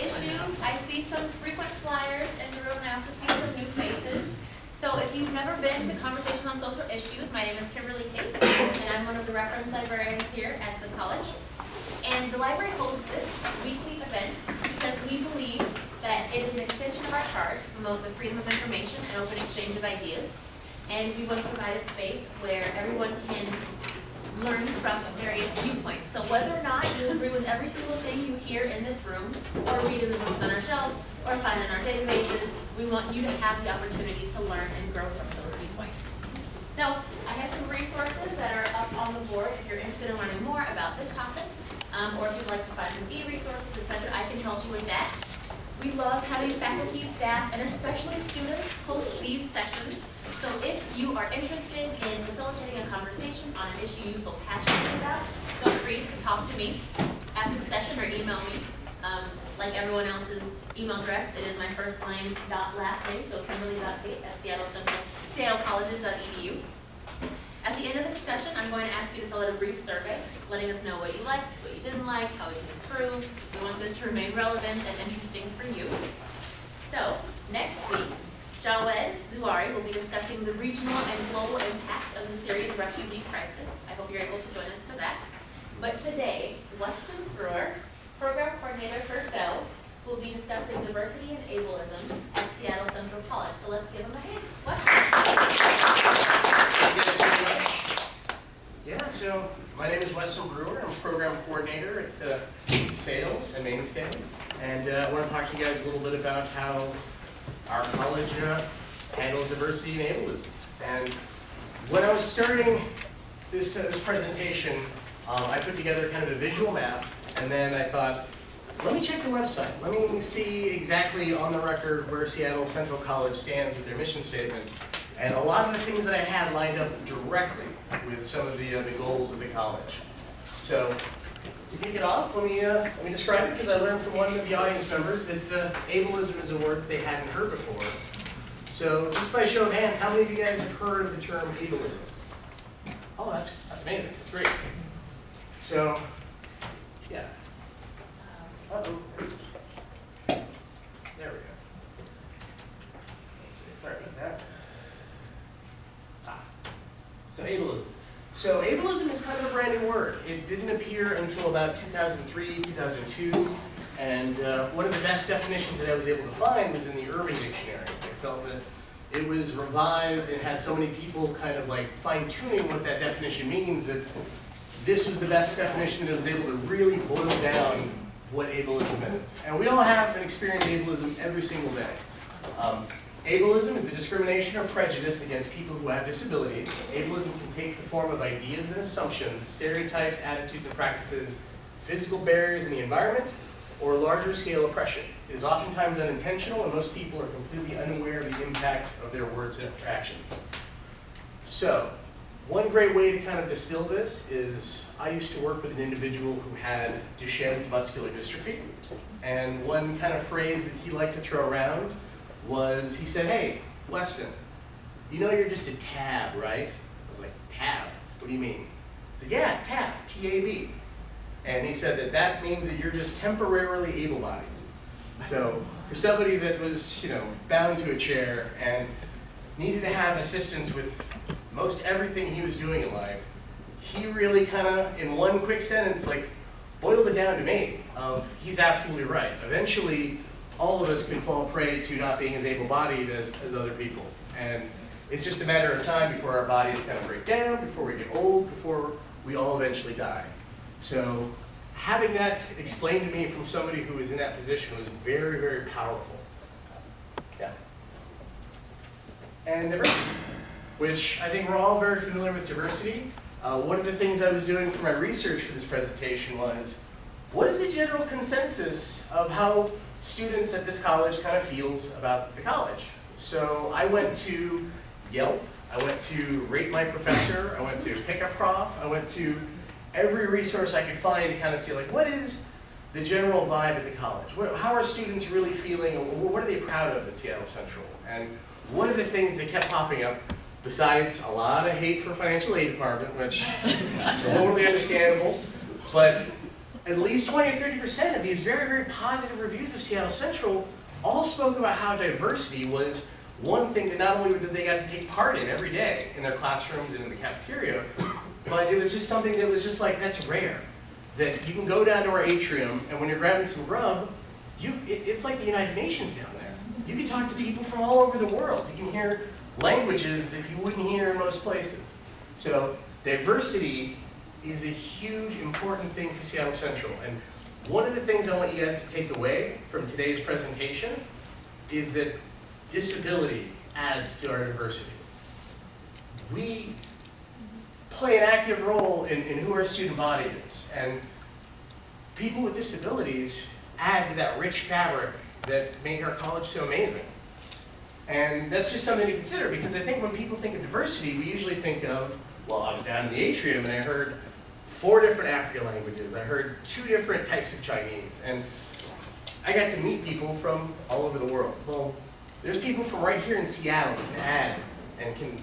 issues. I see some frequent flyers in the room, and I also see some new faces. So if you've never been to Conversations on Social Issues, my name is Kimberly Tate, and I'm one of the reference librarians here at the college. And the library hosts this weekly event because we believe that it is an extension of our charge to promote the freedom of information and open exchange of ideas. And we want to provide a space where everyone can learn from various viewpoints. So whether or not you agree with every single thing you hear in this room, or read in the books on our shelves, or find in our databases, we want you to have the opportunity to learn and grow from those viewpoints. So I have some resources that are up on the board if you're interested in learning more about this topic, um, or if you'd like to find some e-resources, etc. I can help you with that. We love having faculty, staff, and especially students host these sessions. So if you are interested in facilitating a conversation on an issue you feel passionate about, feel free to talk to me after the session or email me. Um, like everyone else's email address, it is my first name dot last name, so kimberly.tate at seattle central, seattlecolleges.edu. At the end of the discussion, I'm going to ask you to fill out a brief survey, letting us know what you liked, what you didn't like, how we can improve. We want this to remain relevant and interesting for you. So, next week, Jawed Zuari will be discussing the regional and global impacts of the Syrian refugee crisis. I hope you're able to join us for that. But today, Weston Brewer, Program Coordinator for SAILS, will be discussing diversity and ableism at Seattle Central College. So let's give him a hand. Weston. Thank you guys very much. Yeah, so my name is Weston Brewer. I'm program coordinator at uh, SAILS and Mainstay. And uh, I want to talk to you guys a little bit about how our college uh, handles diversity and ableism. And when I was starting this, uh, this presentation, um, I put together kind of a visual map, and then I thought, let me check the website. Let me see exactly on the record where Seattle Central College stands with their mission statement. And a lot of the things that I had lined up directly with some of the, uh, the goals of the college. So to kick it off, let me, uh, let me describe it because I learned from one of the audience members that uh, ableism is a word they hadn't heard before. So just by show of hands, how many of you guys have heard of the term ableism? Oh, that's, that's amazing. That's great. So, yeah. Uh-oh, there's- there we go. Let's see, sorry about that. Ah, So ableism. So ableism is kind of a brand new word. It didn't appear until about 2003, 2002, and uh, one of the best definitions that I was able to find was in the Urban Dictionary. I felt that it was revised and had so many people kind of like fine tuning what that definition means that this was the best definition that was able to really boil down what ableism is. And we all have and experience ableism every single day. Um, ableism is the discrimination or prejudice against people who have disabilities. Ableism can take the form of ideas and assumptions, stereotypes, attitudes, and practices, physical barriers in the environment, or larger scale oppression. It is oftentimes unintentional, and most people are completely unaware of the impact of their words and actions. So, one great way to kind of distill this is I used to work with an individual who had Duchenne's muscular dystrophy. And one kind of phrase that he liked to throw around was he said, Hey, Weston, you know you're just a tab, right? I was like, Tab? What do you mean? He said, Yeah, tab, T A B. And he said that that means that you're just temporarily able bodied. So, for somebody that was, you know, bound to a chair and needed to have assistance with most everything he was doing in life, he really kind of, in one quick sentence, like boiled it down to me of he's absolutely right. Eventually, all of us can fall prey to not being as able-bodied as, as other people. And it's just a matter of time before our bodies kind of break down, before we get old, before we all eventually die. So having that explained to me from somebody who was in that position was very, very powerful. Yeah. And diversity, which I think we're all very familiar with diversity. Uh, one of the things I was doing for my research for this presentation was, what is the general consensus of how students at this college kind of feels about the college? So I went to Yelp, I went to Rate My Professor, I went to Pick a Prof, I went to every resource I could find to kind of see like, what is the general vibe at the college? What, how are students really feeling? What are they proud of at Seattle Central? And one of the things that kept popping up, besides a lot of hate for financial aid department, which totally understandable, but at least 20 or 30% of these very, very positive reviews of Seattle Central all spoke about how diversity was one thing that not only did they got to take part in every day in their classrooms and in the cafeteria, but it was just something that was just like, that's rare. That you can go down to our atrium, and when you're grabbing some grub, you, it, it's like the United Nations down there. You can talk to people from all over the world. You can hear languages that you wouldn't hear in most places. So diversity is a huge, important thing for Seattle Central. And one of the things I want you guys to take away from today's presentation is that disability adds to our diversity. We play an active role in, in who our student body is. And people with disabilities add to that rich fabric that make our college so amazing. And that's just something to consider because I think when people think of diversity, we usually think of, well, I was down in the atrium and I heard four different African languages. I heard two different types of Chinese. And I got to meet people from all over the world. Well, there's people from right here in Seattle that can add and can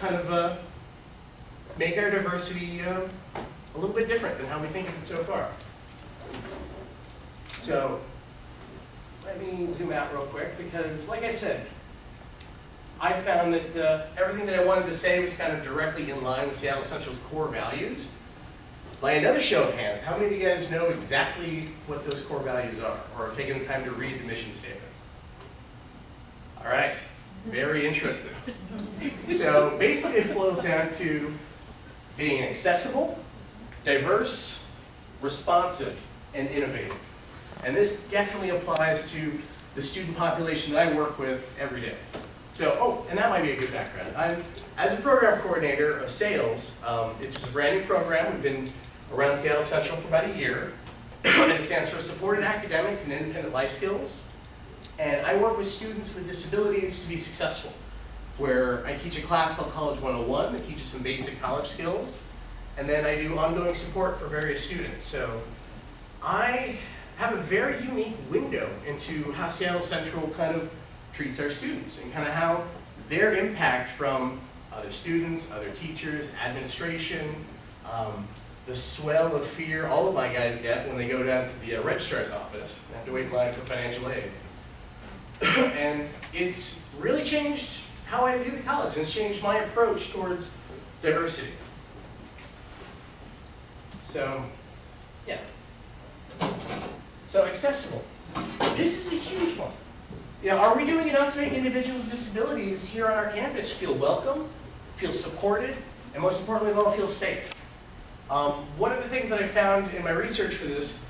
kind of uh, make our diversity uh, a little bit different than how we think of it so far. So let me zoom out real quick because, like I said, I found that uh, everything that I wanted to say was kind of directly in line with Seattle Central's core values. By another show of hands, how many of you guys know exactly what those core values are or have taken the time to read the mission statement? All right, very interesting. So basically it boils down to being accessible, diverse, responsive, and innovative. And this definitely applies to the student population that I work with every day. So, oh, and that might be a good background. I'm, as a program coordinator of SAILS, um, it's just a brand new program. We've been around Seattle Central for about a year. and it stands for Supported Academics and Independent Life Skills. And I work with students with disabilities to be successful, where I teach a class called College 101 that teaches some basic college skills. And then I do ongoing support for various students. So I have a very unique window into how Seattle Central kind of treats our students and kind of how their impact from other students, other teachers, administration, um, the swell of fear all of my guys get when they go down to the uh, registrar's office and have to wait in line for financial aid. and it's really changed how I view the college. It's changed my approach towards diversity. So, yeah. So accessible. This is a huge one. You know, are we doing enough to make individuals with disabilities here on our campus feel welcome, feel supported, and most importantly of all, feel safe? Um, one of the things that I found in my research for this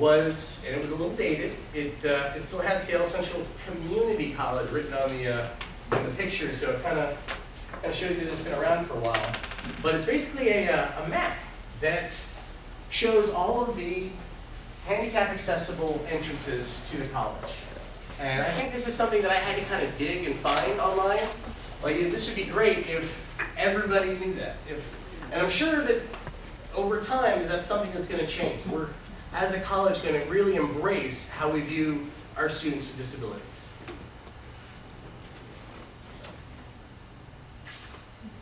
was, and it was a little dated, it, uh, it still had Seattle Central Community College written on the, uh, in the picture, so it kind of kind of shows you that it's been around for a while. But it's basically a, uh, a map that shows all of the handicap accessible entrances to the college. And I think this is something that I had to kind of dig and find online. Like, this would be great if everybody knew that. If, and I'm sure that over time, that's something that's going to change. We're, as a college, going to really embrace how we view our students with disabilities.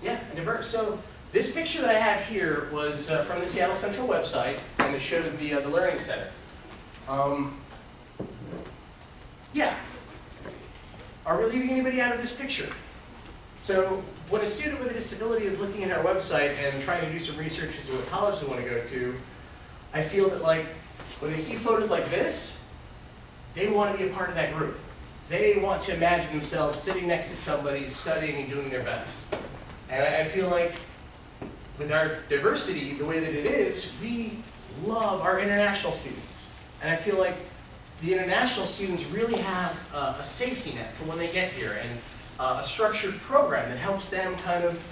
Yeah, diverse. So this picture that I have here was uh, from the Seattle Central website, and it shows the, uh, the Learning Center. Um, yeah. Are we leaving anybody out of this picture? So when a student with a disability is looking at our website and trying to do some research as to what college they want to go to, I feel that like when they see photos like this, they want to be a part of that group. They want to imagine themselves sitting next to somebody, studying and doing their best. And I feel like with our diversity, the way that it is, we love our international students. And I feel like the international students really have uh, a safety net for when they get here and uh, a structured program that helps them kind of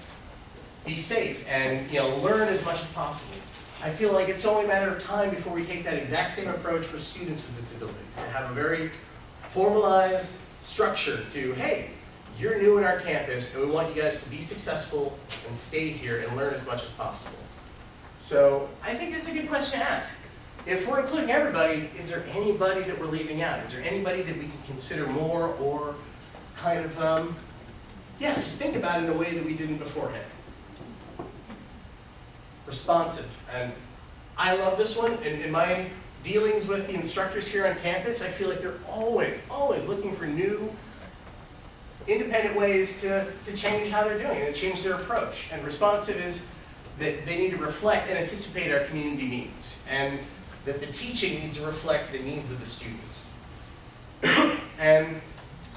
be safe and you know learn as much as possible. I feel like it's only a matter of time before we take that exact same approach for students with disabilities, to have a very formalized structure to, hey, you're new in our campus and we want you guys to be successful and stay here and learn as much as possible. So I think it's a good question to ask. If we're including everybody, is there anybody that we're leaving out? Is there anybody that we can consider more or kind of, um, yeah, just think about it in a way that we didn't beforehand? Responsive. And I love this one. In, in my dealings with the instructors here on campus, I feel like they're always, always looking for new, independent ways to, to change how they're doing and change their approach. And responsive is that they need to reflect and anticipate our community needs, and that the teaching needs to reflect the needs of the students. and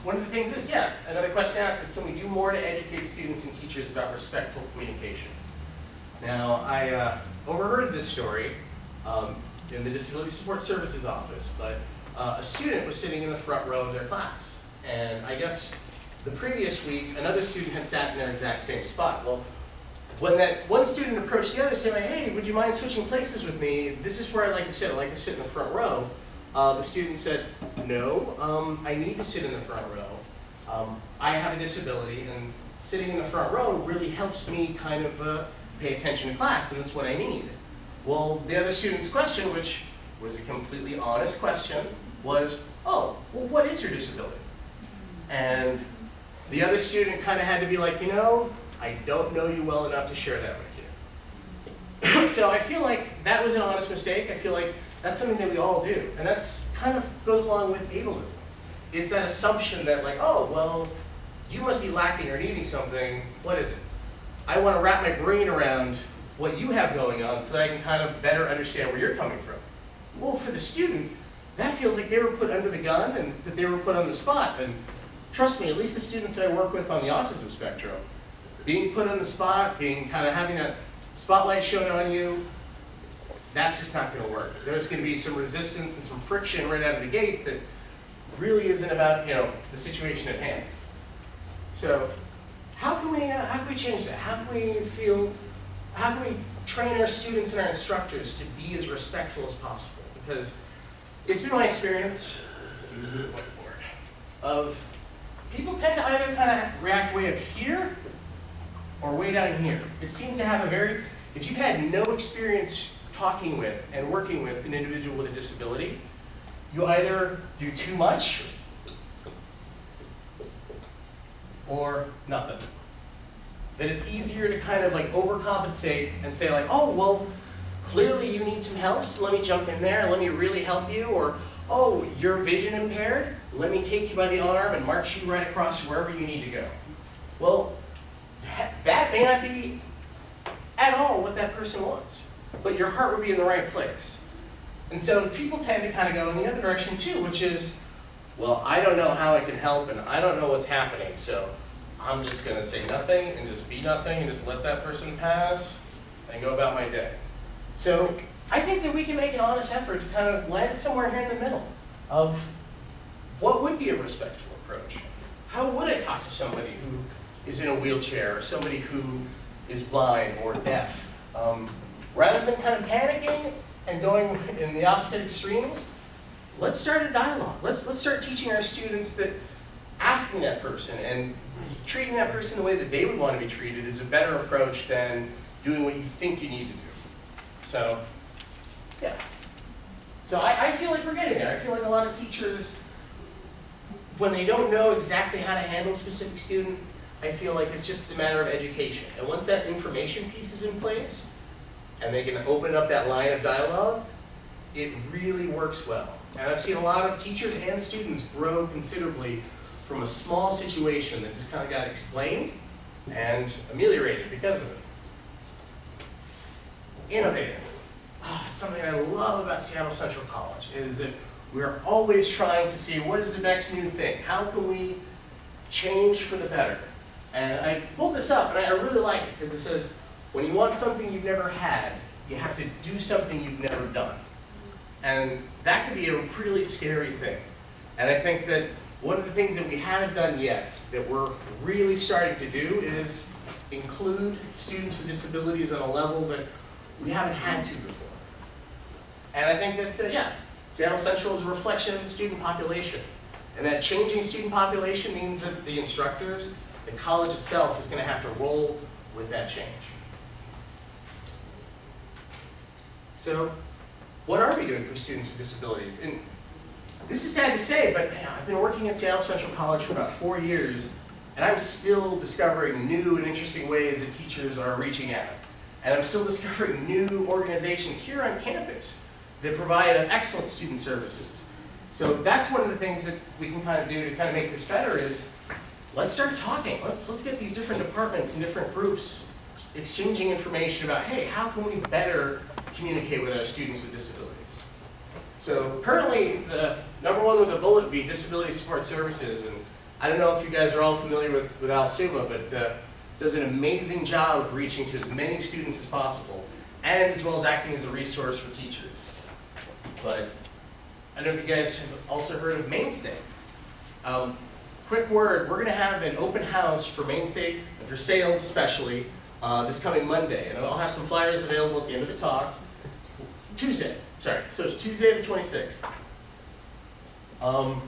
one of the things is, yeah, another question asked is, can we do more to educate students and teachers about respectful communication? Now, I uh, overheard this story um, in the Disability Support Services office, but uh, a student was sitting in the front row of their class. And I guess the previous week, another student had sat in their exact same spot. Well, when that one student approached the other saying, hey, would you mind switching places with me? This is where I'd like to sit. I like to sit in the front row. Uh, the student said, no, um, I need to sit in the front row. Um, I have a disability, and sitting in the front row really helps me kind of uh, pay attention to class, and that's what I need. Well, the other student's question, which was a completely honest question, was, oh, well, what is your disability? And the other student kind of had to be like, you know, I don't know you well enough to share that with you. so I feel like that was an honest mistake. I feel like that's something that we all do. And that's kind of goes along with ableism. It's that assumption that like, oh, well, you must be lacking or needing something. What is it? I want to wrap my brain around what you have going on so that I can kind of better understand where you're coming from. Well, for the student, that feels like they were put under the gun and that they were put on the spot. And trust me, at least the students that I work with on the autism spectrum, being put on the spot, being kind of having that spotlight shown on you, that's just not going to work. There's going to be some resistance and some friction right out of the gate that really isn't about, you know, the situation at hand. So how can we, uh, how can we change that? How can we feel, how can we train our students and our instructors to be as respectful as possible? Because it's been my experience, of people tend to either kind of react way up here or way down here. It seems to have a very, if you've had no experience talking with and working with an individual with a disability, you either do too much or nothing. That it's easier to kind of like overcompensate and say like, oh, well, clearly you need some help, so let me jump in there and let me really help you, or oh, you're vision impaired, let me take you by the arm and march you right across wherever you need to go. Well, that, that may not be at all what that person wants, but your heart would be in the right place. And so people tend to kind of go in the other direction too, which is, well, I don't know how I can help and I don't know what's happening, so I'm just going to say nothing and just be nothing and just let that person pass and go about my day. So I think that we can make an honest effort to kind of land somewhere here in the middle of what would be a respectful approach. How would I talk to somebody who is in a wheelchair or somebody who is blind or deaf? Um, rather than kind of panicking and going in the opposite extremes, let's start a dialogue. Let's, let's start teaching our students that asking that person and treating that person the way that they would want to be treated is a better approach than doing what you think you need to do. So, yeah. So I, I feel like we're getting there. I feel like a lot of teachers, when they don't know exactly how to handle a specific student, I feel like it's just a matter of education. And once that information piece is in place, and they can open up that line of dialogue, it really works well. And I've seen a lot of teachers and students grow considerably from a small situation that just kind of got explained and ameliorated because of it. Innovative. Oh, something I love about Seattle Central College is that we're always trying to see what is the next new thing? How can we change for the better? And I pulled this up and I really like it because it says, when you want something you've never had, you have to do something you've never done. And that could be a really scary thing. And I think that one of the things that we haven't done yet that we're really starting to do is include students with disabilities on a level that we haven't had to before. And I think that, uh, yeah, Seattle Central is a reflection of the student population. And that changing student population means that the instructors, the college itself is going to have to roll with that change. So, what are we doing for students with disabilities? And this is sad to say, but man, I've been working at Seattle Central College for about four years, and I'm still discovering new and interesting ways that teachers are reaching out. And I'm still discovering new organizations here on campus that provide excellent student services. So that's one of the things that we can kind of do to kind of make this better is let's start talking. Let's, let's get these different departments and different groups exchanging information about, hey, how can we better communicate with our students with disabilities? So currently, the number one with a bullet would be disability support services. And I don't know if you guys are all familiar with, with Al Suma, but uh, does an amazing job of reaching to as many students as possible, and as well as acting as a resource for teachers. But I know you guys have also heard of Mainstay. Um, quick word, we're going to have an open house for Mainstay, and for SAILS especially, uh, this coming Monday. And I'll have some flyers available at the end of the talk. Tuesday, sorry. So it's Tuesday the 26th. Um,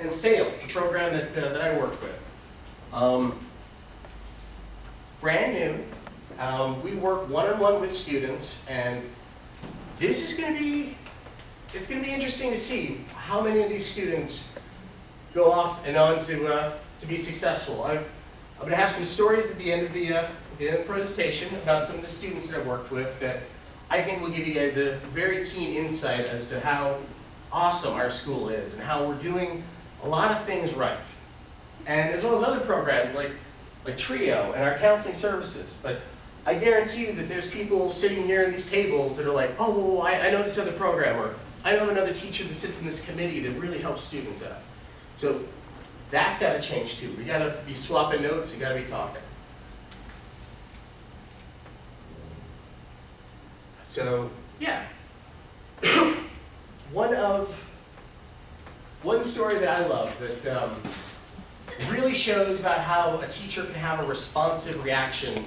and SAILS, the program that, uh, that I work with. Um, brand new. Um, we work one-on-one with students, and this is going to be, it's going to be interesting to see how many of these students go off and on to, uh, to be successful. I've, I'm going to have some stories at the end of the, uh, the end of the presentation about some of the students that I've worked with that I think will give you guys a very keen insight as to how awesome our school is and how we're doing a lot of things right. And as well as other programs like, like TRIO and our counseling services. But I guarantee you that there's people sitting here at these tables that are like, oh, well, I, I know this other program, or I know another teacher that sits in this committee that really helps students out. So that's got to change too. We got to be swapping notes, we got to be talking. So, yeah. one of, one story that I love that um, really shows about how a teacher can have a responsive reaction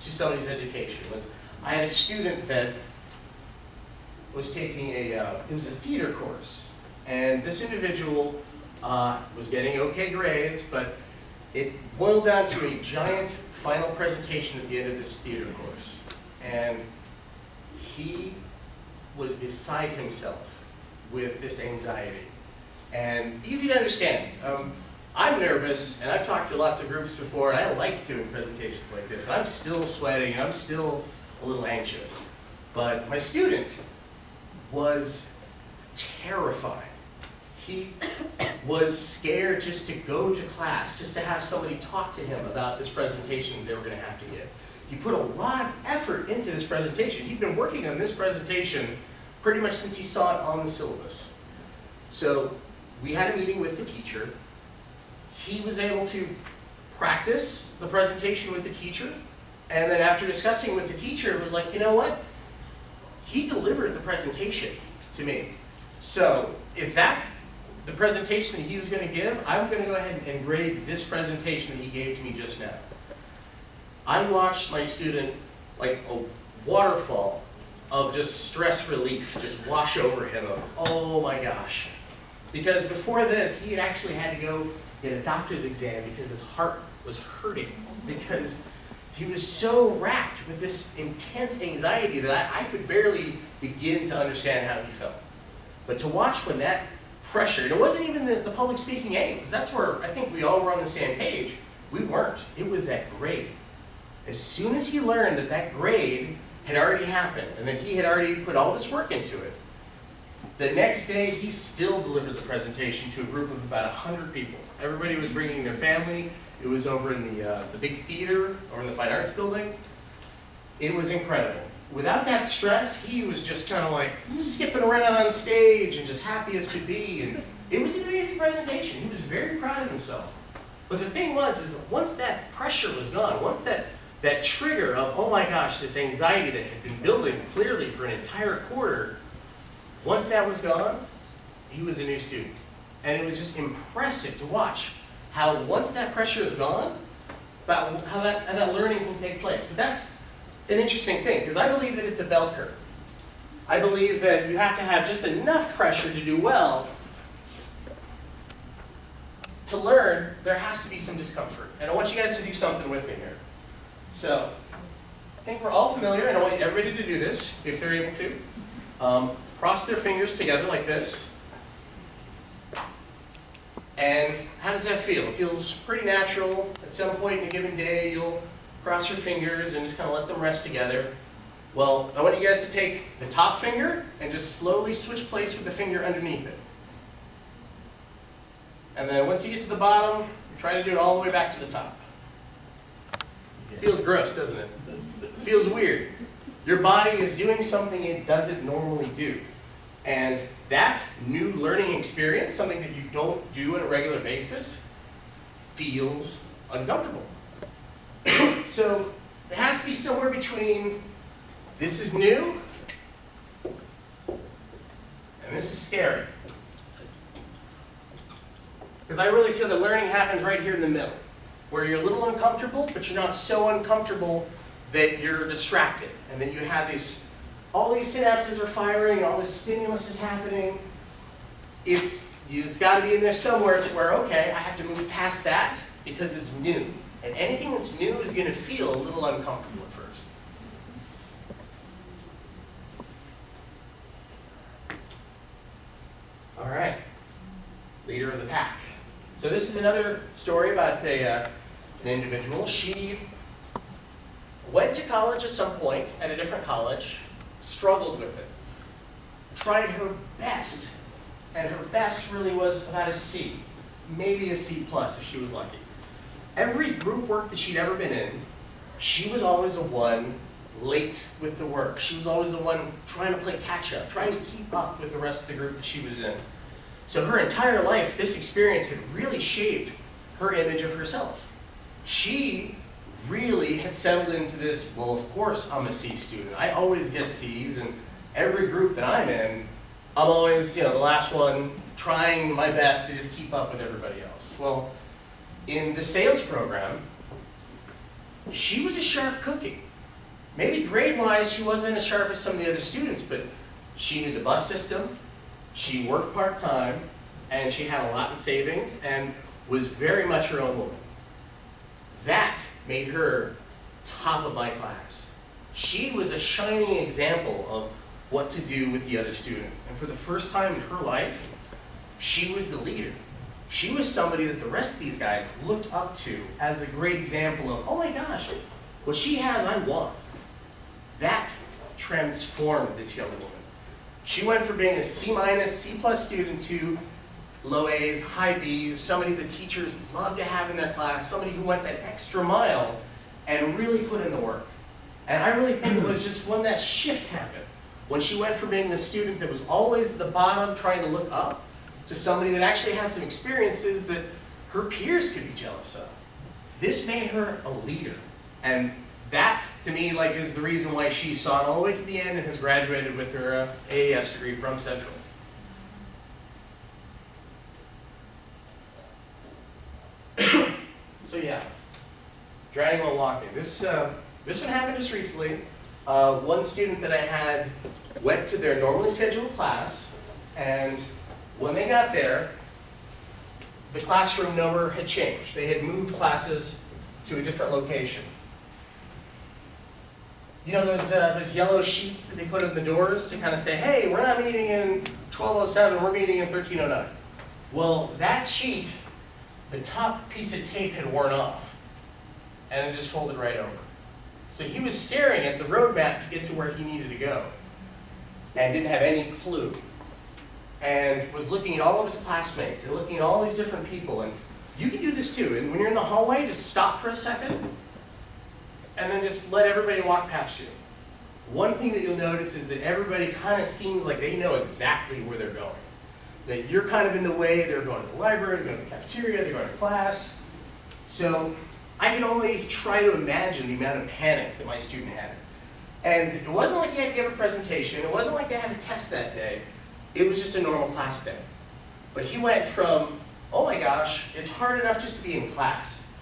to somebody's education was I had a student that was taking a, uh, it was a theater course. And this individual uh, was getting okay grades, but it boiled down to a giant final presentation at the end of this theater course. And he was beside himself with this anxiety. And easy to understand. Um, I'm nervous, and I've talked to lots of groups before, and I like doing presentations like this. And I'm still sweating, and I'm still a little anxious. But my student was terrified. He was scared just to go to class, just to have somebody talk to him about this presentation they were going to have to give. He put a lot of effort into this presentation. He'd been working on this presentation pretty much since he saw it on the syllabus. So we had a meeting with the teacher. He was able to practice the presentation with the teacher. And then after discussing with the teacher, it was like, you know what? He delivered the presentation to me. So if that's the presentation that he was going to give, I'm going to go ahead and grade this presentation that he gave to me just now. I watched my student like a waterfall of just stress relief just wash over him. Oh my gosh. Because before this, he had actually had to go get a doctor's exam because his heart was hurting. Because he was so racked with this intense anxiety that I, I could barely begin to understand how he felt. But to watch when that pressure, and it wasn't even the, the public speaking aid, because that's where I think we all were on the same page. We weren't. It was that grade. As soon as he learned that that grade had already happened, and that he had already put all this work into it, the next day he still delivered the presentation to a group of about 100 people. Everybody was bringing their family. It was over in the, uh, the big theater, or in the Fine Arts Building. It was incredible. Without that stress, he was just kind of like skipping around on stage and just happy as could be. And it was an amazing presentation. He was very proud of himself. But the thing was, is once that pressure was gone, once that, that trigger of, oh my gosh, this anxiety that had been building clearly for an entire quarter, once that was gone, he was a new student. And it was just impressive to watch how once that pressure is gone, about how that, how that learning can take place. But that's an interesting thing, because I believe that it's a bell curve. I believe that you have to have just enough pressure to do well. To learn, there has to be some discomfort. And I want you guys to do something with me here. So, I think we're all familiar, and I want everybody to do this, if they're able to. Um, cross their fingers together like this. And how does that feel? It feels pretty natural. At some point in a given day, you'll cross your fingers and just kind of let them rest together. Well, I want you guys to take the top finger and just slowly switch place with the finger underneath it. And then once you get to the bottom, try to do it all the way back to the top. Feels gross, doesn't it? Feels weird. Your body is doing something it doesn't normally do. And that new learning experience, something that you don't do on a regular basis, feels uncomfortable. so it has to be somewhere between this is new and this is scary. Because I really feel that learning happens right here in the middle, where you're a little uncomfortable, but you're not so uncomfortable that you're distracted, and then you have these, all these synapses are firing, all this stimulus is happening. It's, it's got to be in there somewhere to where, okay, I have to move past that because it's new. And anything that's new is going to feel a little uncomfortable at first. All right, leader of the pack. So this is another story about a, uh, an individual. She went to college at some point, at a different college, struggled with it, tried her best, and her best really was about a C, maybe a C plus if she was lucky. Every group work that she'd ever been in, she was always the one late with the work. She was always the one trying to play catch up, trying to keep up with the rest of the group that she was in. So her entire life, this experience had really shaped her image of herself. She really had settled into this, well, of course I'm a C student. I always get C's, and every group that I'm in, I'm always, you know, the last one, trying my best to just keep up with everybody else. Well, in the SAILS program, she was a sharp cookie. Maybe grade-wise, she wasn't as sharp as some of the other students, but she knew the bus system, she worked part-time, and she had a lot in savings, and was very much her own woman. That made her top of my class. She was a shining example of what to do with the other students. And for the first time in her life, she was the leader. She was somebody that the rest of these guys looked up to as a great example of, oh my gosh, what she has, I want. That transformed this young woman. She went from being a C minus, C plus student to low A's, high B's, somebody the teachers love to have in their class, somebody who went that extra mile and really put in the work. And I really think it was just when that shift happened, when she went from being the student that was always at the bottom trying to look up, to somebody that actually had some experiences that her peers could be jealous of. This made her a leader. And that, to me, like, is the reason why she saw it all the way to the end and has graduated with her uh, AAS degree from Central. so yeah, driving while walking. This, uh, this one happened just recently. Uh, one student that I had went to their normally scheduled class, and when they got there, the classroom number had changed. They had moved classes to a different location. You know those, uh, those yellow sheets that they put in the doors to kind of say, hey, we're not meeting in 1207, we're meeting in 1309. Well, that sheet, the top piece of tape had worn off, and it just folded right over. So he was staring at the roadmap to get to where he needed to go, and didn't have any clue. And was looking at all of his classmates, and looking at all these different people, and you can do this too. And when you're in the hallway, just stop for a second, and then just let everybody walk past you. One thing that you'll notice is that everybody kind of seems like they know exactly where they're going. That you're kind of in the way, they're going to the library, they're going to the cafeteria, they're going to class. So I can only try to imagine the amount of panic that my student had. And it wasn't like he had to give a presentation, it wasn't like they had a test that day, it was just a normal class day. But he went from, oh my gosh, it's hard enough just to be in class.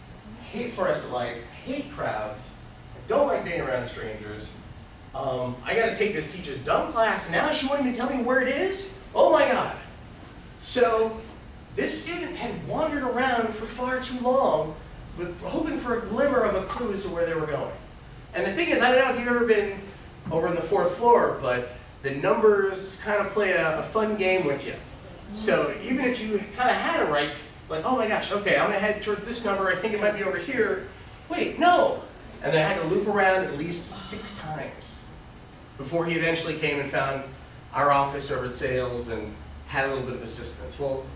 Hate fluorescent lights, hate crowds, I don't like being around strangers. Um, I gotta take this teacher's dumb class, now she won't even tell me where it is? Oh my god. So, this student had wandered around for far too long, hoping for a glimmer of a clue as to where they were going. And the thing is, I don't know if you've ever been over on the fourth floor, but the numbers kind of play a, a fun game with you. So even if you kind of had it right, like, oh my gosh, okay, I'm gonna head towards this number, I think it might be over here. Wait, no, and then I had to loop around at least six times before he eventually came and found our office over at SAILS and had a little bit of assistance. Well,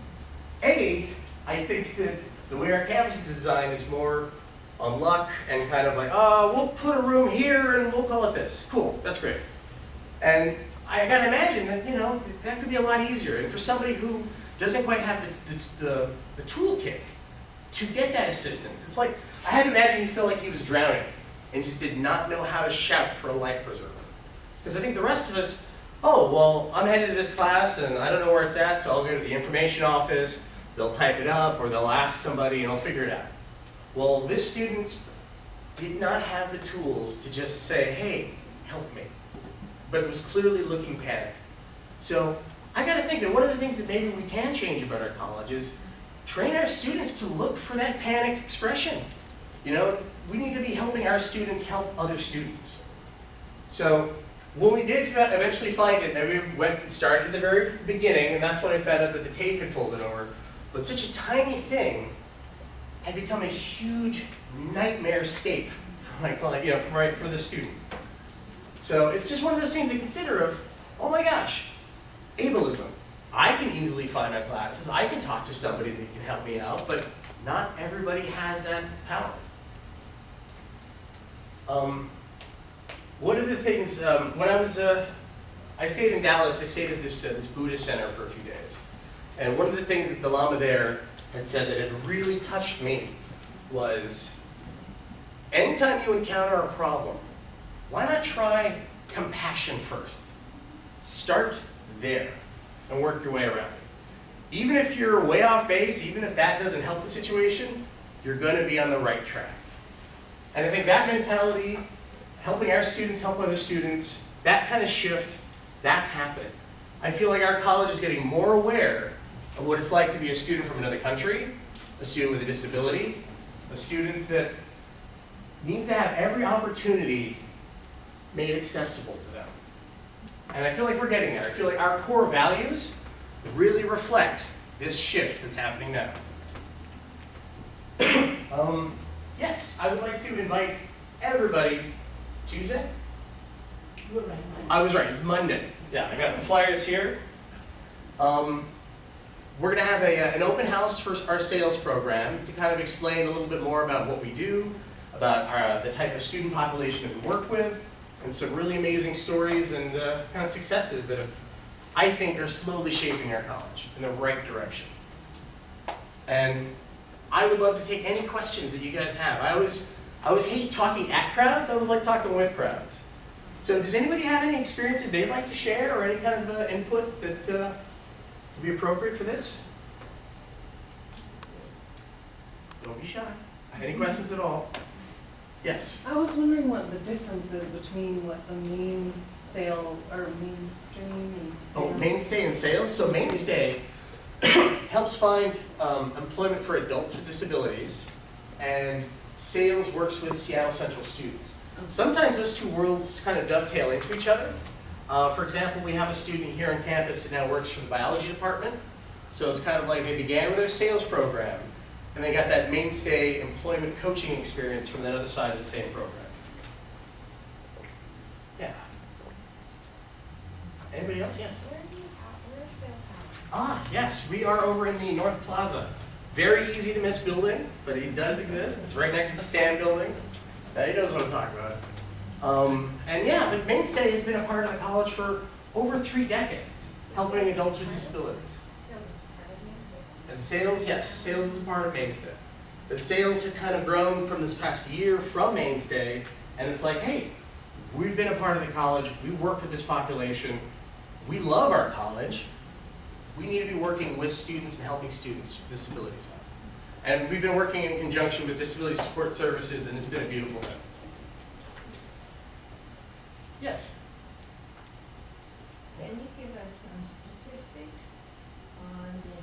A, I think that the way our campus is designed is more on luck and kind of like, oh, we'll put a room here and we'll call it this. Cool, that's great. And I gotta imagine that, you know, that could be a lot easier. And for somebody who doesn't quite have the, the, the, the toolkit to get that assistance, it's like, I had to imagine he felt like he was drowning and just did not know how to shout for a life preserver. Because I think the rest of us, oh, well, I'm headed to this class and I don't know where it's at, so I'll go to the information office, they'll type it up, or they'll ask somebody and I'll figure it out. Well, this student did not have the tools to just say, hey, help me. But was clearly looking panicked. So I gotta think that one of the things that maybe we can change about our college is train our students to look for that panicked expression. You know, we need to be helping our students help other students. So when we did eventually find it, and we went and started at the very beginning, and that's when I found out that the tape had folded over. But such a tiny thing had become a huge nightmare scape for my client, you know, for, my, for the student. So it's just one of those things to consider of, oh my gosh, ableism. I can easily find my classes, I can talk to somebody that can help me out, but not everybody has that power. Um, one of the things, um, when I was, uh, I stayed in Dallas, I stayed at this, uh, this Buddhist center for a few days. And one of the things that the Lama there had said that had really touched me was, anytime you encounter a problem, why not try compassion first? Start there and work your way around it. Even if you're way off base, even if that doesn't help the situation, you're going to be on the right track. And I think that mentality, helping our students help other students, that kind of shift, that's happening. I feel like our college is getting more aware of what it's like to be a student from another country, a student with a disability, a student that needs to have every opportunity made accessible to them. And I feel like we're getting there. I feel like our core values really reflect this shift that's happening now. um, yes, I would like to invite everybody Tuesday? I was right, it's Monday. Yeah, I got the flyers here. Um, we're going to have a, uh, an open house for our SAILS program to kind of explain a little bit more about what we do, about our, the type of student population that we work with, and some really amazing stories and uh, kind of successes that have, I think are slowly shaping our college in the right direction. And I would love to take any questions that you guys have. I always, I always hate talking at crowds, I always like talking with crowds. So does anybody have any experiences they'd like to share or any kind of uh, input that uh, would be appropriate for this? Don't be shy. Any questions at all? Yes. I was wondering what the difference is between what the main sale or mainstream and Oh, Mainstay and SAILS. So Mainstay helps find um, employment for adults with disabilities, and SAILS works with Seattle Central students. Sometimes those two worlds kind of dovetail into each other. Uh, for example, we have a student here on campus that now works for the biology department. So it's kind of like they began with their SAILS program, and they got that Mainstay employment coaching experience from that other side of the same program. Yeah. Anybody else? Yes. Where do you have, where's SAILS house? Ah, yes, we are over in the North Plaza. Very easy to miss building, but it does exist. It's right next to the Sand Building. Uh, he knows what I'm talking about. Um, and yeah, but Mainstay has been a part of the college for over three decades, helping adults with disabilities. SAILS is part of Mainstay. And SAILS, yes, SAILS is a part of Mainstay. But SAILS have kind of grown from this past year from Mainstay, and it's like, hey, we've been a part of the college, we work with this population, we love our college, we need to be working with students and helping students with disabilities. And we've been working in conjunction with Disability Support Services, and it's been a beautiful thing. Yes? Can you give us some statistics on the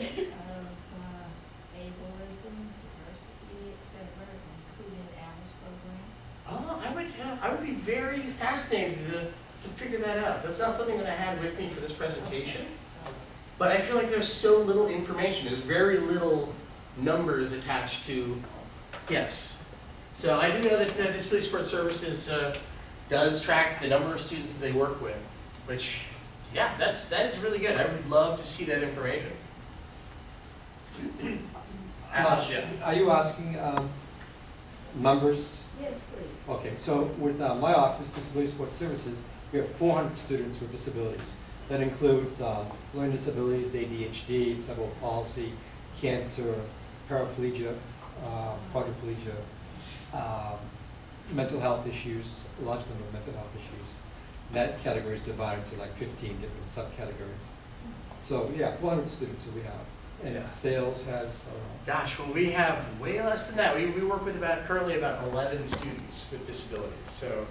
enrollment of uh, ableism, diversity, et cetera, including Alice program? Oh, I would, I would be very fascinated to, to figure that out. That's not something that I had with me for this presentation. But I feel like there's so little information. There's very little numbers attached to, yes. So I do know that uh, Disability Support Services uh, does track the number of students that they work with, which, yeah, that's, that is really good. I would love to see that information. Al, yeah. Are you asking um, numbers? Yes, please. Okay, so with uh, my office, Disability Support Services, we have 400 students with disabilities. That includes uh, learning disabilities, ADHD, cerebral palsy, cancer, paraplegia, uh, quadriplegia, um, mental health issues, a large number of mental health issues. That category is divided into like 15 different subcategories. So, yeah, 400 students that we have. Yeah. And SAILS has, Gosh, well, we have way less than that. We, we work with about, currently about 11 students with disabilities. So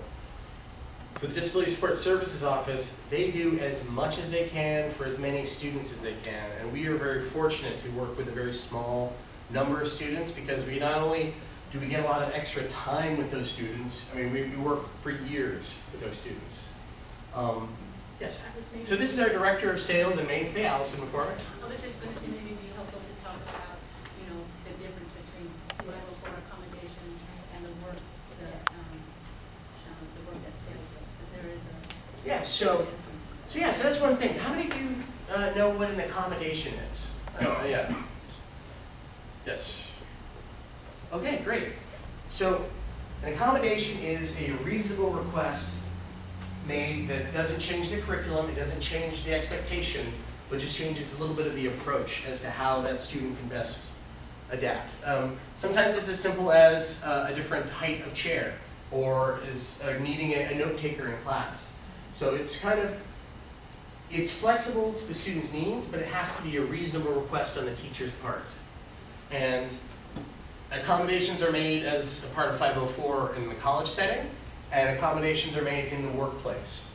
for the Disability Support Services Office, they do as much as they can for as many students as they can. And we are very fortunate to work with a very small number of students because we not only do we get a lot of extra time with those students, I mean, we, we work for years with those students. Um, yes, so this is our Director of SAILS and Mainstay, Allison McCormick. I was just gonna say maybe it'd be helpful to talk about, you know, the difference between level four accommodations and the work that, um, um, the work that SAILS does, because there is a Yeah, so. So yeah, so that's one thing. How many of you uh, know what an accommodation is? Oh, yeah. Yes. Okay, great. So an accommodation is a reasonable request made that doesn't change the curriculum, it doesn't change the expectations, but just changes a little bit of the approach as to how that student can best adapt. Um, sometimes it's as simple as uh, a different height of chair, or is uh, needing a, a note taker in class. So it's kind of it's flexible to the student's needs, but it has to be a reasonable request on the teacher's part. And accommodations are made as a part of 504 in the college setting, and accommodations are made in the workplace.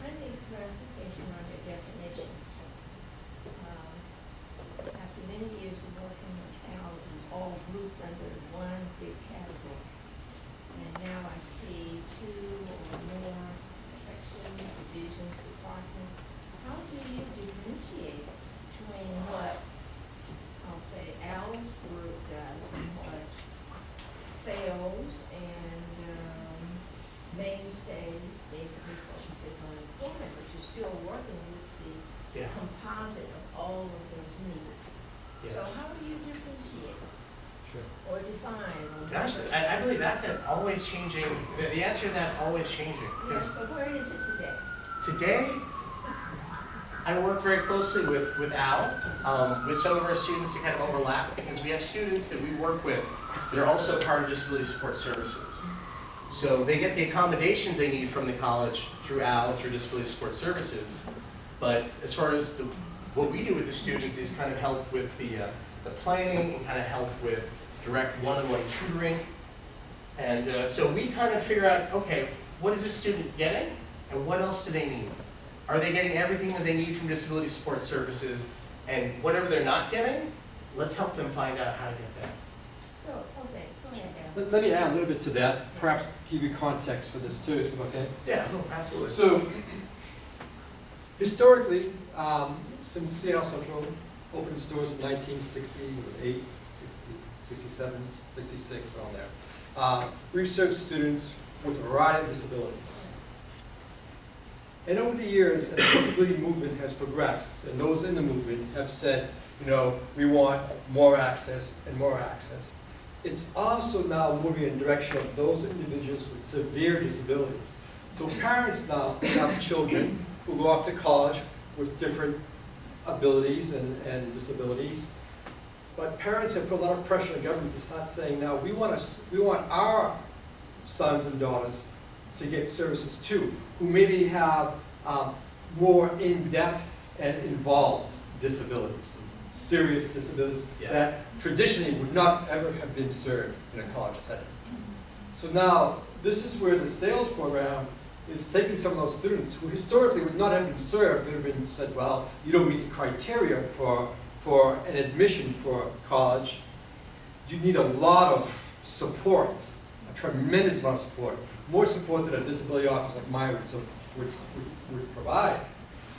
Friendly clarification on your definitions. Um, After many years of working with Al, it was all grouped under one big category. And now I see two or more sections, divisions, departments. How do you differentiate between what, I'll say, Al's group does and what SAILS and um, mainstay basically focuses on employment, but you're still working with the Yeah. composite of all of those needs. So Yes. how do you differentiate sure. or define? or- Gosh, I, I believe that's an always changing, the, the answer to that's always changing. 'Cause Yes, but where is it today? Today, I work very closely with, with Al, um, with some of our students to kind of overlap, because we have students that we work with that are also part of disability support services. So they get the accommodations they need from the college through Al, through disability support services. But as far as the, what we do with the students is kind of help with the, uh, the planning and kind of help with direct one-on-one tutoring. And uh, so we kind of figure out, okay, what is this student getting and what else do they need? Are they getting everything that they need from disability support services? And whatever they're not getting, let's help them find out how to get that. So, okay, go ahead, Al. Let let me add a little bit to that, perhaps give you context for this too, is it okay? Yeah, no, absolutely. So, historically, um, since Seattle Central opened its doors in 1968, 60, 67, 66, around there, uh, we've served students with a variety of disabilities. And over the years, as the disability movement has progressed, and those in the movement have said, you know, we want more access and more access, it's also now moving in the direction of those individuals with severe disabilities. So parents now have children who go off to college with different abilities and, and disabilities. But parents have put a lot of pressure on the government to start saying, now, we want us, we want our sons and daughters to get services to, who maybe have um, more in-depth and involved disabilities, serious disabilities Yeah. that traditionally would not ever have been served in a college setting. So now, this is where the SAILS program is taking some of those students who historically would not have been served, that have been said, well, you don't meet the criteria for, for an admission for college. You need a lot of support, a tremendous amount of support, more support than a disability office like mine would, so- would, would, would provide.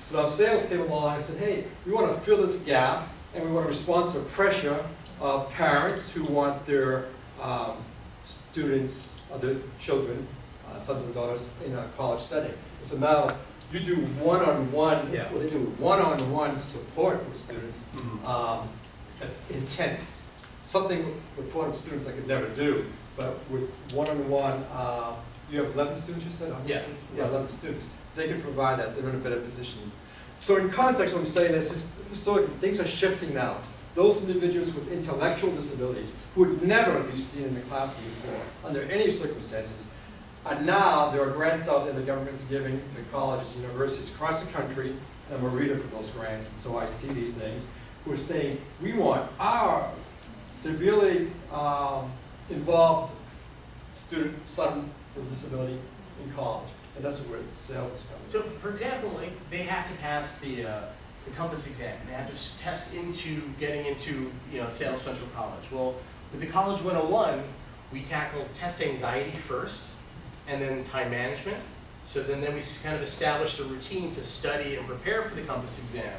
So now SAILS came along and said, hey, we want to fill this gap and we want to respond to the pressure of parents who want their um, students, uh, their children, uh, sons and daughters in a college setting. It's a matter you do one-on-one, Yeah. what they do, one-on-one support with students, Mhm. um, that's intense. Something with 400 students I could never do, but with one-on-one, uh, you have 11 students, you said? Yeah. students? Yeah, 11 students. They can provide that, they're in a better position. So in context, what I'm saying is, his- historically, things are shifting now. Those individuals with intellectual disabilities, who would never be seen in the classroom before, under any circumstances, and now there are grants out there the government's giving to colleges, and universities across the country, and I'm a reader for those grants, and so I see these things, who are saying, we want our severely um, involved student, son with disability in college. And that's where SAILS is coming. So, for example, like, they have to pass the, uh, the Compass exam, they have to test into getting into, you know, Seattle Central College. Well, with the College 101, we tackle test anxiety first, and then time management. So then, then we kind of established a routine to study and prepare for the Compass exam.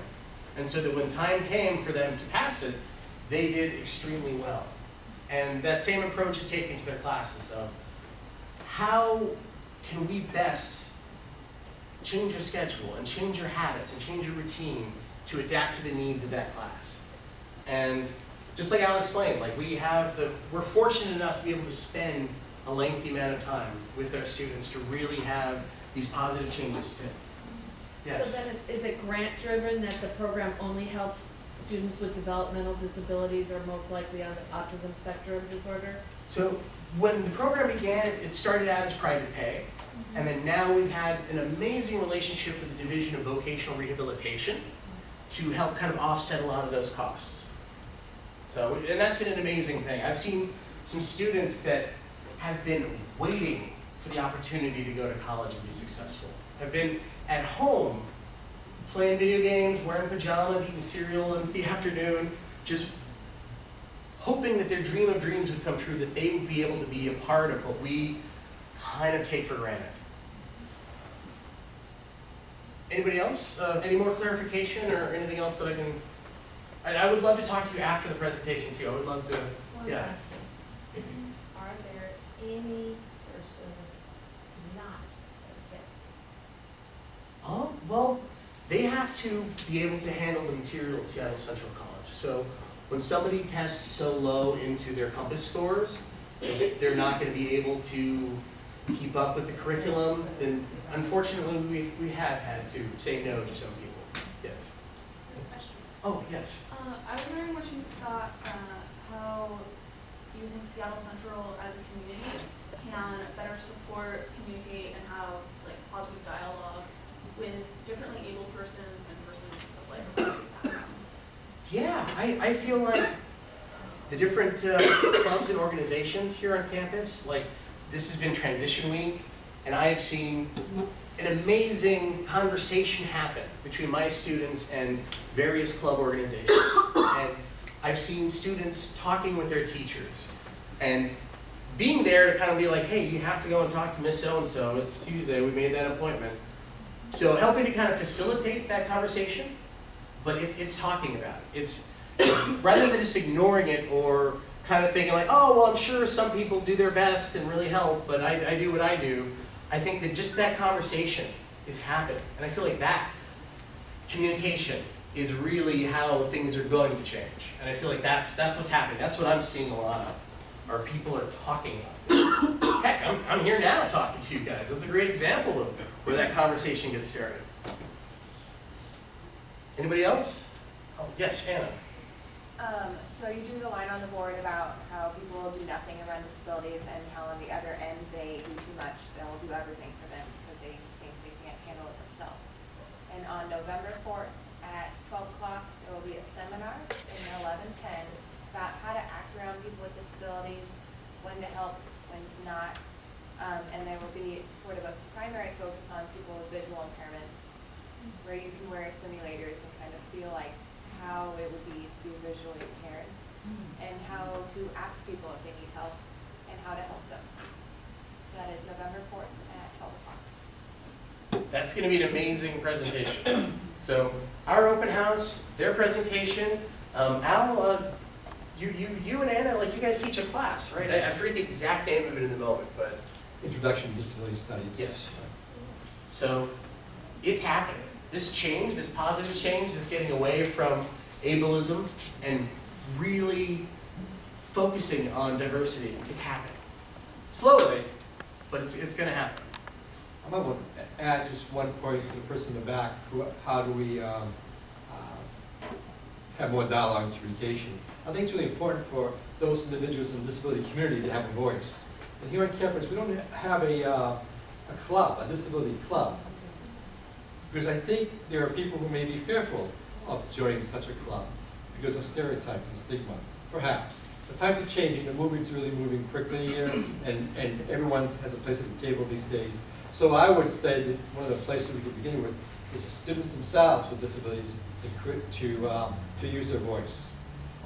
And so that when time came for them to pass it, they did extremely well. And that same approach is taken to their classes of how can we best change your schedule and change your habits and change your routine to adapt to the needs of that class. And just like Al explained, like we have the, we're fortunate enough to be able to spend a lengthy amount of time with our students to really have these positive changes to. Yes. So then, is it grant driven that the program only helps students with developmental disabilities are most likely on the autism spectrum disorder? So when the program began, it- started out as private pay. Mm-hmm. And then now we've had an amazing relationship with the Division of Vocational Rehabilitation to help kind of offset a lot of those costs. So, and that's been an amazing thing. I've seen some students that have been waiting for the opportunity to go to college and be successful. Have been at home playing video games, wearing pajamas, eating cereal into the afternoon, just hoping that their dream of dreams would come true, that they would be able to be a part of what we kind of take for granted. Anybody else? Uh, any more clarification or anything else that I can? And I would love to talk to you after the presentation too. I would love to. One Yeah. Are there any persons not exempt? Oh, well, they have to be able to handle the material at Seattle Central College. So when somebody tests so low into their compass scores, they're not going to be able to keep up with the curriculum, then unfortunately we we have had to say no to some people. Yes. Oh, yes. Uh, I was wondering what you thought, uh, how you think Seattle Central as a community can better support, communicate, and have like positive dialogue with differently able persons and persons of like a variety of backgrounds. Yeah, I, I feel like the different uh, clubs and organizations here on campus, like this has been transition week, and I have seen an amazing conversation happen between my students and various club organizations. And I've seen students talking with their teachers and being there to kind of be like, hey, you have to go and talk to Miss So-and-so, it's Tuesday, we made that appointment. So helping to kind of facilitate that conversation but it's, it's talking about it. It's, rather than just ignoring it or kind of thinking like, oh, well, I'm sure some people do their best and really help, but I, I do what I do. I think that just that conversation is happening. And I feel like that communication is really how things are going to change. And I feel like that's, that's what's happening. That's what I'm seeing a lot of, are people are talking about. Heck, I'm, I'm here now talking to you guys. That's a great example of where that conversation gets started. Anybody else? Oh, yes, Anna. Um, so you drew the line on the board about how people will do nothing around disabilities and how on the other end they do too much, they'll do everything for them because they think they can't handle it themselves. And on November fourth at twelve o'clock, there will be a seminar in eleven ten about how to act around people with disabilities, when to help, when to not. Um, and there will be sort of a primary focus on people with visual impairments, where you can wear simulators and kind of feel like how it would be to be visually impaired and how to ask people if they need help and how to help them. So that is November fourth at twelve o'clock. That's going to be an amazing presentation. So our open house, their presentation, Um, Al, uh, you, you, you and Anna, like you guys teach a class, right? I, I forget the exact name of it in the moment, but Introduction to Disability Studies. Yes. So it's happening. This change, this positive change, this getting away from ableism and really focusing on diversity, it's happening. Slowly, but it's, it's gonna happen. I might want to add just one point to the person in the back, how do we, um, have more dialogue and communication? I think it's really important for those individuals in the disability community to have a voice. And here on campus, we don't have a, uh, a club, a disability club. Because I think there are people who may be fearful of joining such a club because of stereotypes and stigma, perhaps. The times are changing, the movement's really moving quickly here, and, and everyone has a place at the table these days. So I would say that one of the places we could begin with is the students themselves with disabilities to, to, um, to use their voice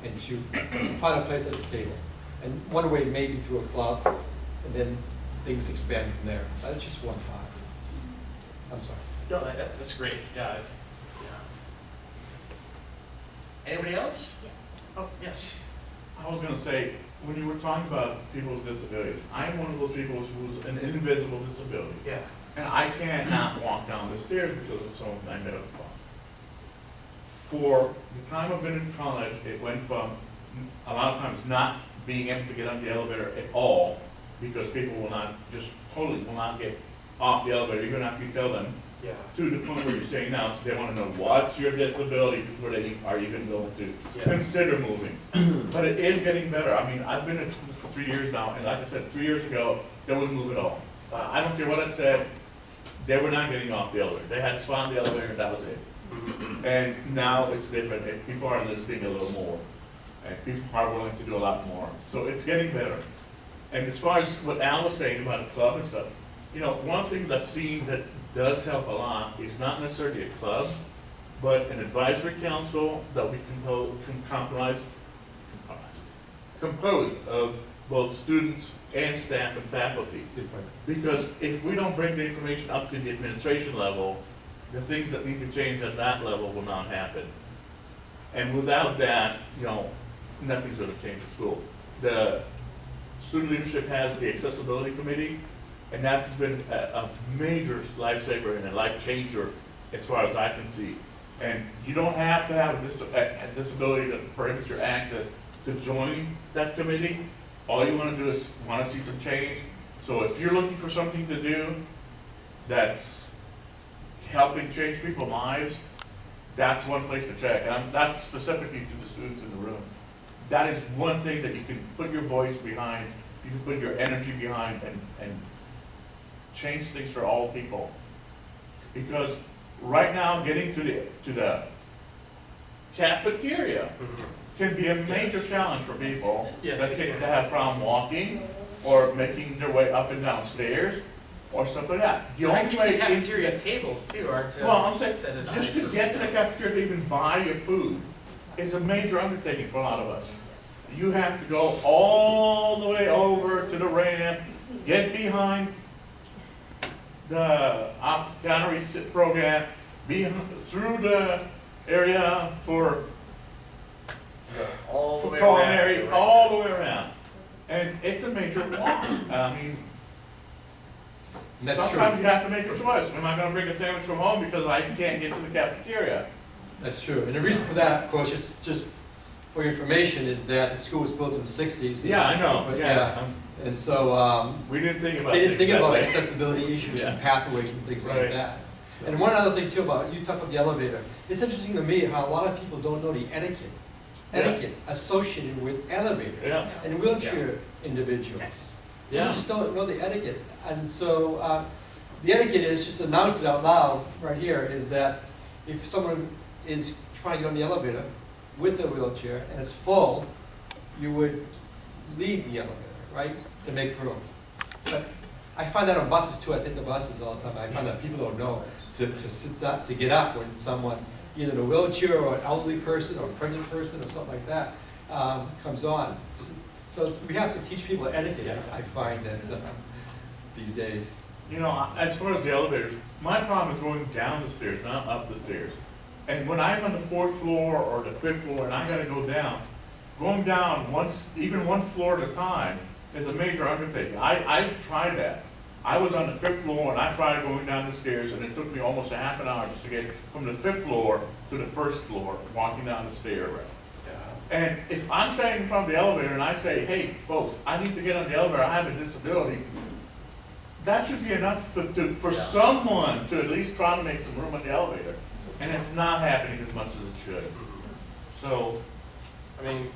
and to find a place at the table. And one way maybe through a club, and then things expand from there. That's just one thought. I'm sorry. No, that- that's, that's great, yeah. yeah. Anybody else? Yes. Oh, yes. I was gonna say, when you were talking about people with disabilities, I'm one of those people who's an invisible disability. Yeah. And I cannot walk down the stairs because of some of my medical problems. For the time I've been in college, it went from a lot of times not being able to get on the elevator at all because people will not, just totally will not get off the elevator, even after you tell them, Yeah. to the point where you're saying now, so they wanna know what's your disability before they are even going to Yeah. consider moving. But it is getting better. I mean, I've been at school for three years now, and like I said, three years ago, they wouldn't move at all. Uh, I don't care what I said, they were not getting off the elevator. They had to spot on the elevator, and that was it. And now it's different, and people are listening a little more, and people are willing to do a lot more. So it's getting better. And as far as what Al was saying about the club and stuff, you know, one of the things I've seen that does help a lot is not necessarily a club, but an advisory council that we compose, can compromise, composed of both students and staff and faculty. Because if we don't bring the information up to the administration level, the things that need to change at that level will not happen. And without that, you know, nothing's gonna change at school. The student leadership has the accessibility committee, and that's been a, a major lifesaver and a life changer as far as I can see. And you don't have to have a dis- a, disability that prohibits your access to join that committee. All you wanna do is wanna see some change. So if you're looking for something to do that's helping change people's lives, that's one place to check. And I'm- that's specifically to the students in the room. That is one thing that you can put your voice behind, you can put your energy behind and, and change things for all people. Because right now, getting to the, to the cafeteria mm-hmm. can be a major Yes. challenge for people Yes, that can, can. that have problem walking or making their way up and down stairs or stuff like that. The only way the cafeteria tables too aren't. uh, well, I'm saying, just to get to the cafeteria to even buy your food is a major undertaking for a lot of us. You have to go all the way over to the ramp, get behind the sit program, be through the area for All the for way culinary, all the way around. And it's a major walk. I mean, That's true. sometimes you have to make a choice. Am I gonna bring a sandwich from home because I can't get to the cafeteria? That's true. And the reason for that, of course, just, just for your information, is that the school was built in the sixties. Yeah, I know, yeah. um, And so, um, We didn't think about they didn't think about way. accessibility issues and pathways and things like Right. that. And one other thing too about, you talk about the elevator, it's interesting to me how a lot of people don't know the etiquette, Yeah. etiquette associated with elevators Yeah. and wheelchair individuals. Yeah. just don't know the etiquette. And so, uh, the etiquette is, just announce it out loud, right here, is that if someone is trying to get on the elevator with a wheelchair and it's full, you would leave the elevator, right, to make room. But I find that on buses too, I take the buses all the time, I find that people don't know to, to sit down, to get up when someone, either in a wheelchair or an elderly person or a pregnant person or something like that, um, comes on. So we have to teach people etiquette, I find that, uh, these days. You know, as far as the elevators, my problem is going down the stairs, not up the stairs. And when I'm on the fourth floor or the fifth floor and I gotta go down, going down once, even one floor at a time is a major undertaking. I, I've tried that. I was on the fifth floor and I tried going down the stairs and it took me almost a half an hour just to get from the fifth floor to the first floor, walking down the stair. And if I'm standing in front of the elevator and I say, hey, folks, I need to get on the elevator, I have a disability, that should be enough to, to, for Yeah. someone to at least try to make some room in the elevator. And it's not happening as much as it should. So, I mean,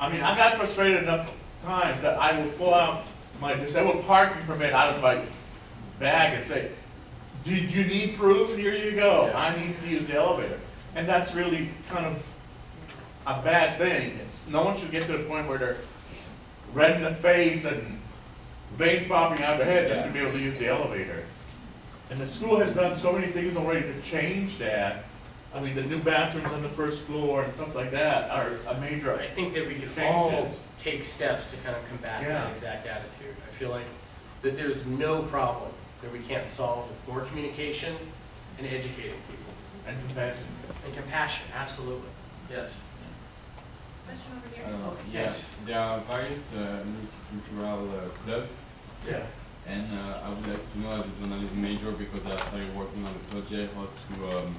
I mean, I got frustrated enough times that I will pull out my disabled parking permit out of my bag and say, do you need proof? Here you go. Yeah. I need to use the elevator. And that's really kind of a bad thing. It's, no one should get to the point where they're red in the face and veins popping out of their head just to be able to use the elevator. And the school has done so many things already to change that. I mean, the new bathrooms on the first floor and stuff like that are a major, I think that we can all take steps to kind of combat that exact attitude. I feel like that there's no problem that we can't solve with more communication and educating people. and compassion. And compassion, absolutely, yes. Question over here. Uh, yeah, yes. There are various uh, multicultural uh, clubs, Yeah. and uh, I would like to know as a journalism major because I started working on a project how to um,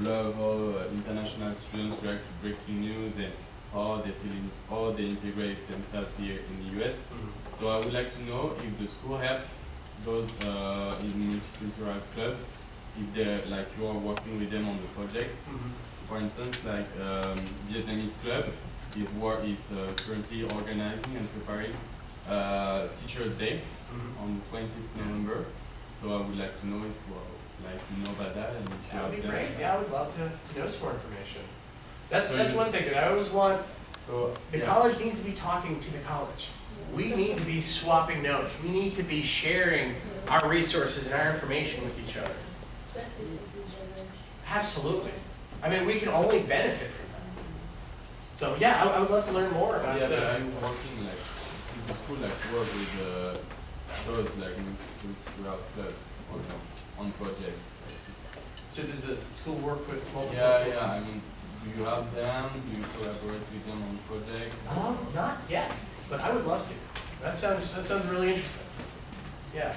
blog how uh, international students react to breaking news and how they feel in, how they integrate themselves here in the US. Mhm. So I would like to know if the school helps those uh, in multicultural clubs, if they like you are working with them on the project. Mhm. For instance, like um, Vietnamese club is war is uh, currently organizing and preparing uh, Teachers Day Mhm. on 20th November. So I would like to know if you are, like you know about that and if you That would be great, it. yeah, I would love to, to know some more information. That's, So that's one thing that I always want, So the yeah. college needs to be talking to the college. We need to be swapping notes, we need to be sharing our resources and our information with each other. Absolutely. I mean, we can only benefit from that. So, yeah, I, I would love to learn more about, it. yeah, but uh, are you working like in the school like work with uh, those like multicultural clubs on on projects? so does the school work with multiple? Yeah, yeah. I mean, do you have them? Do you collaborate with them on projects? Um, not yet, but I would love to. That sounds, that sounds really interesting. Yeah.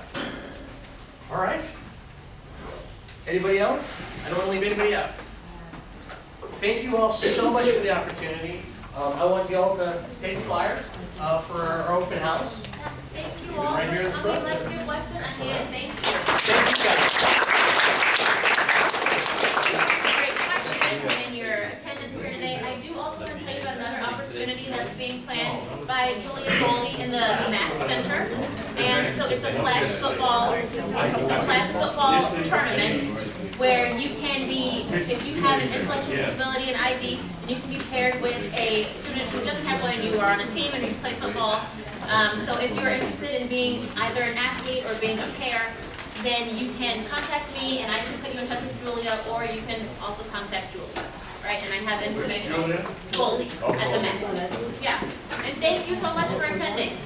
All right. Anybody else? I don't want to leave anybody out. Thank you all so much for the opportunity. Um, I want you all to take flyers, uh, for our open house. Thank you Even all. right here in the Um, front. to give Weston a hand, thank you. Thank you guys. Great questions and your attendance here today. I do also want to tell you about another opportunity that's being planned by Julia Foley in the Mac Center. And so it's a flag football, it's a flag football tournament where you can be, if you have an intellectual disability and ID, you can be paired with a student who doesn't have one and you are on a team and you play football. Um, so if you're interested in being either an athlete or being a pair, then you can contact me and I can put you in touch with Julia or you can also contact Julia. Right, and I have information. Goldie at the Met. Yeah. And thank you so much for attending.